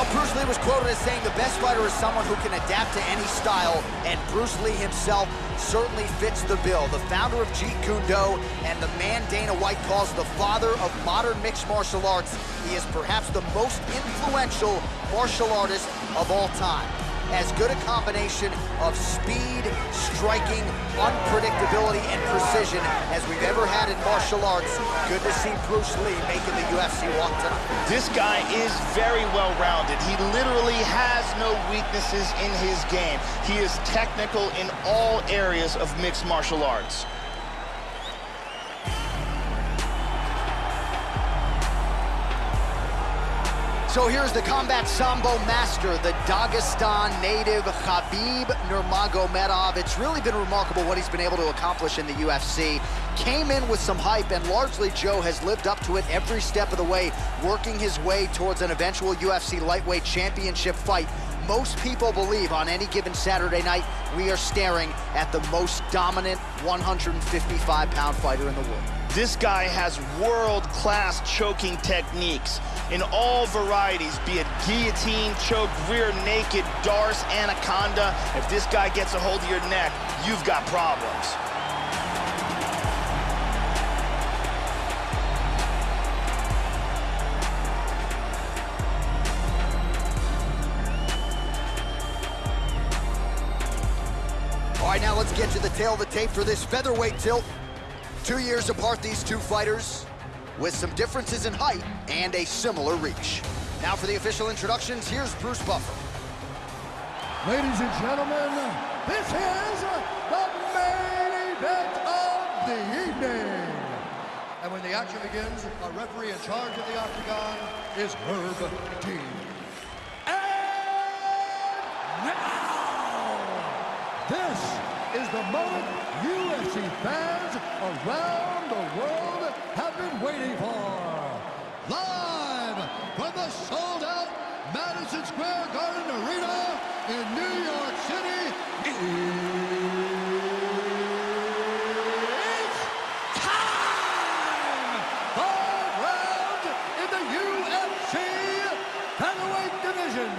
Well, Bruce Lee was quoted as saying the best fighter is someone who can adapt to any style, and Bruce Lee himself certainly fits the bill. The founder of Jeet Kune Do and the man Dana White calls the father of modern mixed martial arts. He is perhaps the most influential martial artist of all time as good a combination of speed, striking, unpredictability, and precision as we've ever had in martial arts. Good to see Bruce Lee making the UFC walk tonight. This guy is very well-rounded. He literally has no weaknesses in his game. He is technical in all areas of mixed martial arts. So here's the combat sambo master, the Dagestan native Khabib Nurmagomedov. It's really been remarkable what he's been able to accomplish in the UFC. Came in with some hype, and largely Joe has lived up to it every step of the way, working his way towards an eventual UFC lightweight championship fight. Most people believe on any given Saturday night, we are staring at the most dominant 155-pound fighter in the world. This guy has world-class choking techniques in all varieties, be it guillotine, choke, rear naked, Darce, anaconda. If this guy gets a hold of your neck, you've got problems. Right, now let's get to the tale of the tape for this featherweight tilt. Two years apart, these two fighters, with some differences in height and a similar reach. Now for the official introductions, here's Bruce Buffer. Ladies and gentlemen, this is the main event of the evening. And when the action begins, a referee in charge of the octagon is Herb Dean. And now, this is the moment UFC fans around the world have been waiting for. Live from the sold-out Madison Square Garden Arena in New York City, it's time! Five rounds in the UFC featherweight division.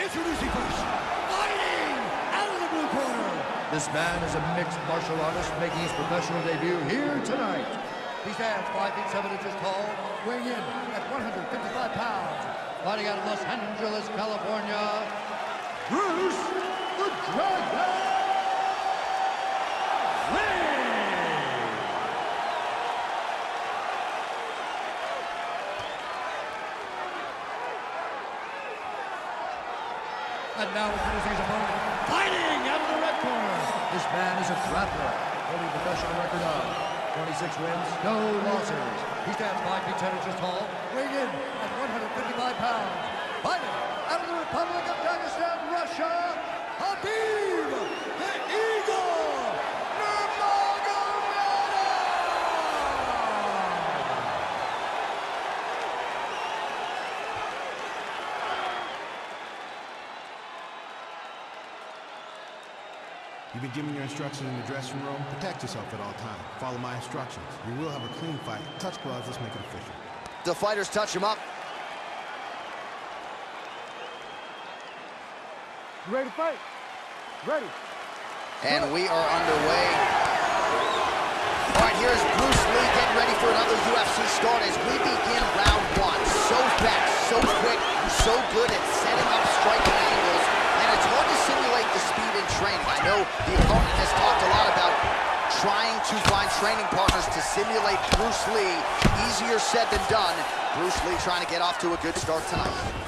Introducing first, fighting out of the blue corner. This man is a mixed martial artist making his professional debut here tonight. He stands 5 feet 7 inches tall, weighing in at 155 pounds. Fighting out of Los Angeles, California, Bruce the Dragon Lee! And now introducing his opponent, fighting out of the red corner. This man is a grappler, holding a professional record of 26 wins, no losses. He stands 5 feet 10 inches tall, weighing in at 155 pounds. Fighting out of the Republic of Dagestan, Russia, Khabib the Eagle Nurmagomedov! You've been given your instructions in the dressing room. Protect yourself at all times. Follow my instructions. We will have a clean fight. Touch gloves. Let's make it official. The fighters touch him up. You ready to fight? Ready. And we are underway. All right, here's Bruce Lee getting ready for another UFC start as we begin round one. So fast, so quick, so good at setting up striking angles, and it's hard to simulate the speed in training. I know the opponent has talked a lot about trying to find training partners to simulate Bruce Lee. Easier said than done. Bruce Lee trying to get off to a good start tonight.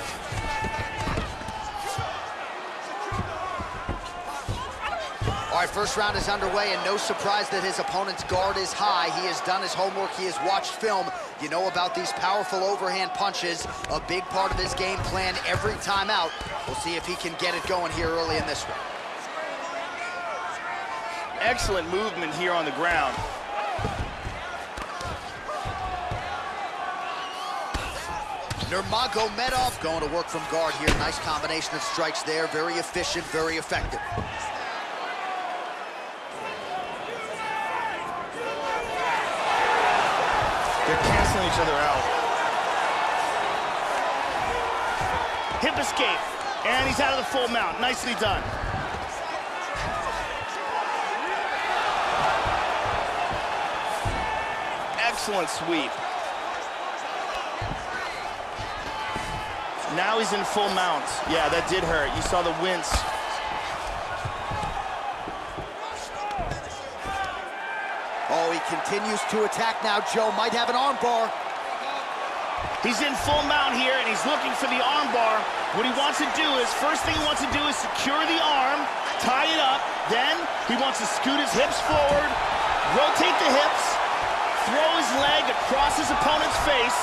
All right, first round is underway, and no surprise that his opponent's guard is high. He has done his homework. He has watched film. You know about these powerful overhand punches, a big part of his game plan every time out. We'll see if he can get it going here early in this one. Excellent movement here on the ground. Nurmagomedov going to work from guard here. Nice combination of strikes there. Very efficient, very effective. They're canceling each other out. Hip escape. And he's out of the full mount. Nicely done. Excellent sweep. Now he's in full mount. Yeah, that did hurt. You saw the wince. Oh, he continues to attack now. Joe might have an armbar. He's in full mount here, and he's looking for the armbar. What he wants to do is, first thing he wants to do is secure the arm, tie it up. Then he wants to scoot his hips forward, rotate the hips, throw his leg across his opponent's face,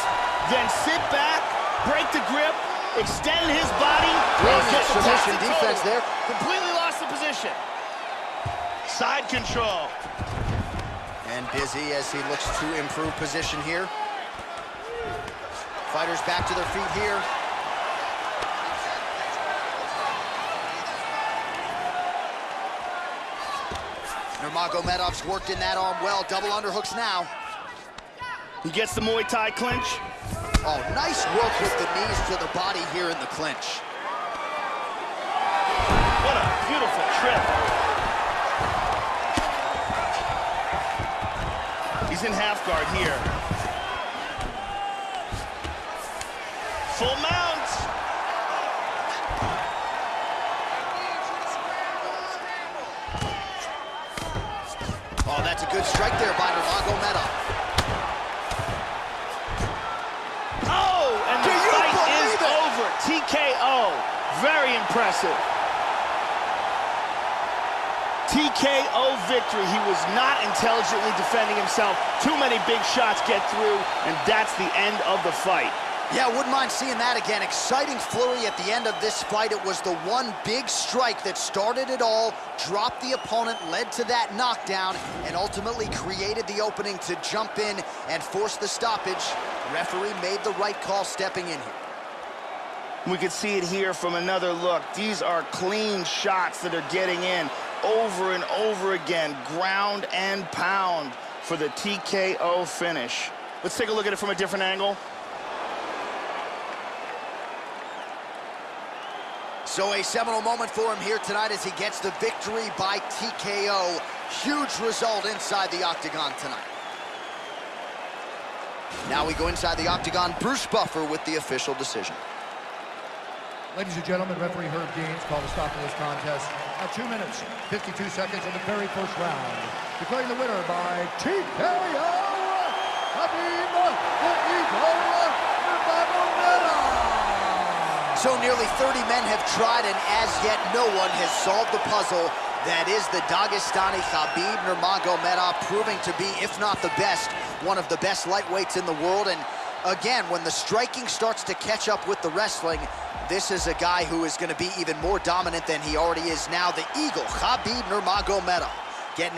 then sit back, break the grip, extend his body. Brilliant submission defense there. Completely lost the position. Side control. And busy as he looks to improve position here. Fighters back to their feet here. Nurmagomedov's worked in that arm well. Double underhooks now. He gets the Muay Thai clinch. Oh, nice work with the knees to the body here in the clinch. What a beautiful trip. He's in half guard here. Full mount. Oh, that's a good strike there by Very impressive. TKO victory. He was not intelligently defending himself. Too many big shots get through, and that's the end of the fight. Yeah, wouldn't mind seeing that again. Exciting flurry at the end of this fight. It was the one big strike that started it all, dropped the opponent, led to that knockdown, and ultimately created the opening to jump in and force the stoppage. Referee made the right call stepping in here. We could see it here from another look. These are clean shots that are getting in over and over again, ground and pound for the TKO finish. Let's take a look at it from a different angle. So a seminal moment for him here tonight as he gets the victory by TKO. Huge result inside the octagon tonight. Now we go inside the octagon. Bruce Buffer with the official decision. Ladies and gentlemen, referee Herb Dean's called a stop to this contest at 2 minutes, 52 seconds of the very first round. Declaring the winner by TKO, Khabib the Eagle. So nearly 30 men have tried, and as yet no one has solved the puzzle that is the Dagestani Khabib Nurmagomedov, proving to be, if not the best, one of the best lightweights in the world. And again, when the striking starts to catch up with the wrestling, this is a guy who is going to be even more dominant than he already is now. The Eagle, Khabib Nurmagomedov, getting his